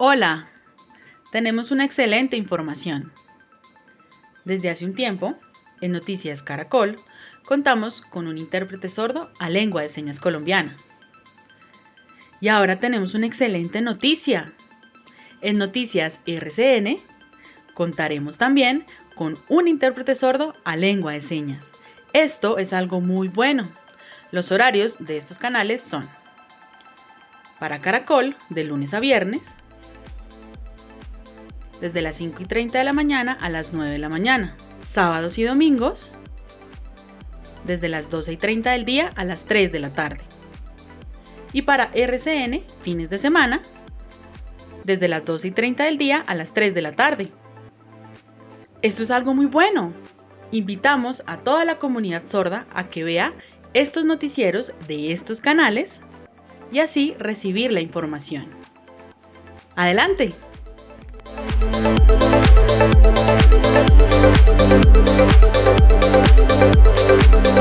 Hola, tenemos una excelente información. Desde hace un tiempo, en Noticias Caracol, contamos con un intérprete sordo a lengua de señas colombiana. Y ahora tenemos una excelente noticia. En Noticias RCN contaremos también con un intérprete sordo a lengua de señas. Esto es algo muy bueno. Los horarios de estos canales son para Caracol de lunes a viernes desde las 5 y 30 de la mañana a las 9 de la mañana. Sábados y domingos, desde las 12 y 30 del día a las 3 de la tarde. Y para RCN, fines de semana, desde las 12 y 30 del día a las 3 de la tarde. Esto es algo muy bueno. Invitamos a toda la comunidad sorda a que vea estos noticieros de estos canales y así recibir la información. Adelante. Thank